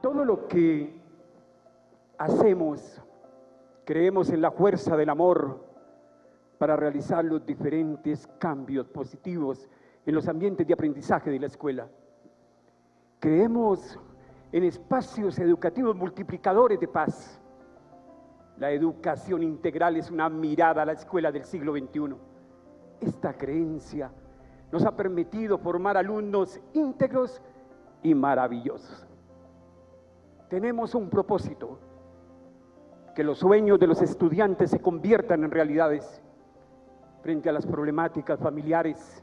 Todo lo que hacemos, creemos en la fuerza del amor para realizar los diferentes cambios positivos en los ambientes de aprendizaje de la escuela. Creemos en espacios educativos multiplicadores de paz. La educación integral es una mirada a la escuela del siglo XXI. Esta creencia nos ha permitido formar alumnos íntegros y maravillosos. Tenemos un propósito, que los sueños de los estudiantes se conviertan en realidades frente a las problemáticas familiares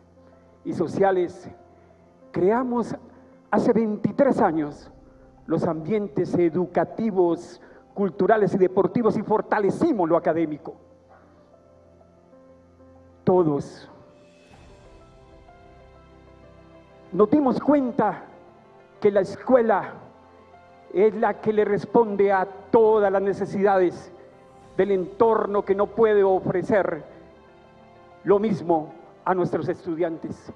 y sociales. Creamos hace 23 años los ambientes educativos, culturales y deportivos y fortalecimos lo académico. Todos nos dimos cuenta que la escuela es la que le responde a todas las necesidades del entorno que no puede ofrecer lo mismo a nuestros estudiantes.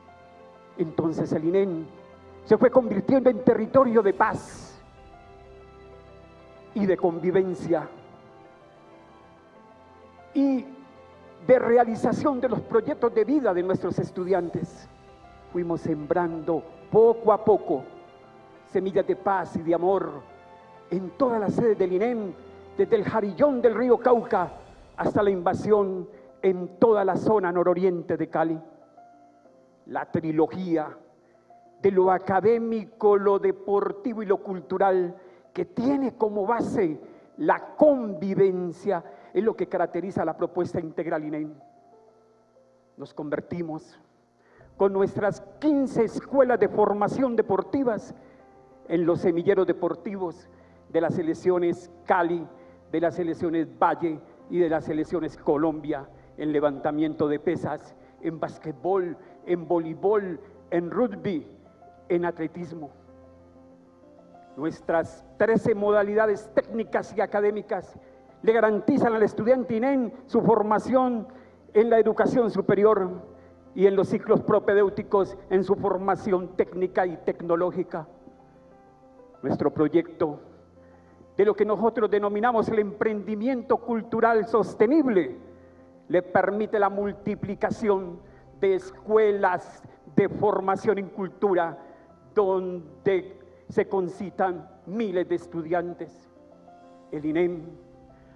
Entonces el INEN se fue convirtiendo en territorio de paz y de convivencia y de realización de los proyectos de vida de nuestros estudiantes. Fuimos sembrando poco a poco semillas de paz y de amor en todas las sedes del INEM, desde el jarillón del río Cauca hasta la invasión en toda la zona nororiente de Cali. La trilogía de lo académico, lo deportivo y lo cultural, que tiene como base la convivencia, es lo que caracteriza la propuesta integral INEM. Nos convertimos con nuestras 15 escuelas de formación deportivas en los semilleros deportivos de las selecciones Cali, de las selecciones Valle y de las selecciones Colombia, en levantamiento de pesas, en basquetbol, en voleibol, en rugby, en atletismo. Nuestras 13 modalidades técnicas y académicas le garantizan al estudiante INEN su formación en la educación superior y en los ciclos propedéuticos en su formación técnica y tecnológica nuestro proyecto de lo que nosotros denominamos el emprendimiento cultural sostenible, le permite la multiplicación de escuelas de formación en cultura donde se concitan miles de estudiantes. El INEM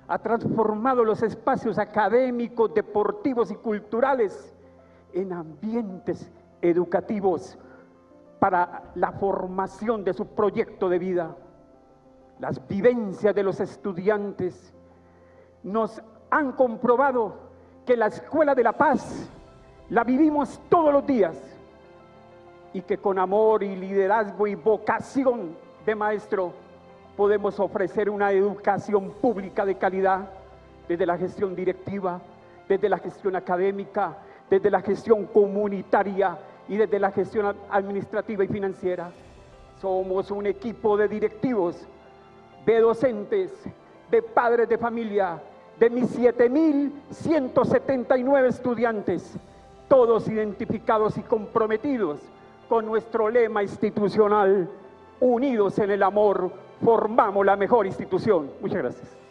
ha transformado los espacios académicos, deportivos y culturales en ambientes educativos para la formación de su proyecto de vida. Las vivencias de los estudiantes nos han comprobado que la Escuela de la Paz la vivimos todos los días y que con amor y liderazgo y vocación de maestro podemos ofrecer una educación pública de calidad desde la gestión directiva, desde la gestión académica, desde la gestión comunitaria, y desde la gestión administrativa y financiera. Somos un equipo de directivos, de docentes, de padres de familia, de mis 7.179 estudiantes, todos identificados y comprometidos con nuestro lema institucional, unidos en el amor, formamos la mejor institución. Muchas gracias.